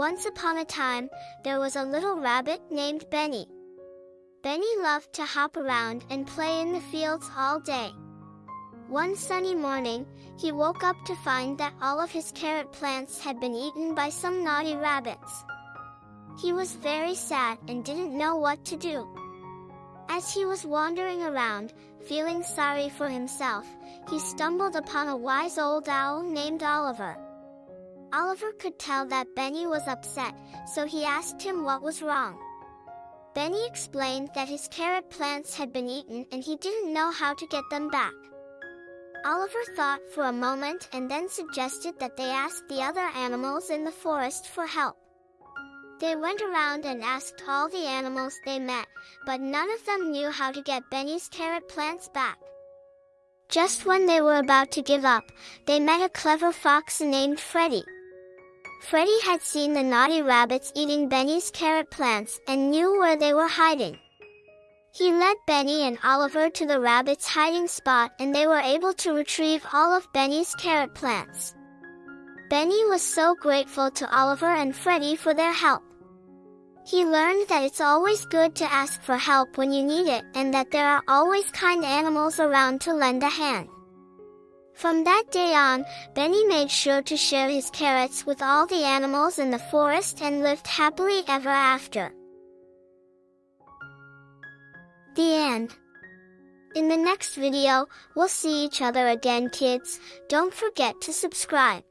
Once upon a time, there was a little rabbit named Benny. Benny loved to hop around and play in the fields all day. One sunny morning, he woke up to find that all of his carrot plants had been eaten by some naughty rabbits. He was very sad and didn't know what to do. As he was wandering around, feeling sorry for himself, he stumbled upon a wise old owl named Oliver. Oliver could tell that Benny was upset, so he asked him what was wrong. Benny explained that his carrot plants had been eaten and he didn't know how to get them back. Oliver thought for a moment and then suggested that they ask the other animals in the forest for help. They went around and asked all the animals they met, but none of them knew how to get Benny's carrot plants back. Just when they were about to give up, they met a clever fox named Freddy. Freddy had seen the naughty rabbits eating Benny's carrot plants and knew where they were hiding. He led Benny and Oliver to the rabbit's hiding spot and they were able to retrieve all of Benny's carrot plants. Benny was so grateful to Oliver and Freddy for their help. He learned that it's always good to ask for help when you need it and that there are always kind animals around to lend a hand. From that day on, Benny made sure to share his carrots with all the animals in the forest and lived happily ever after. The end. In the next video, we'll see each other again kids, don't forget to subscribe.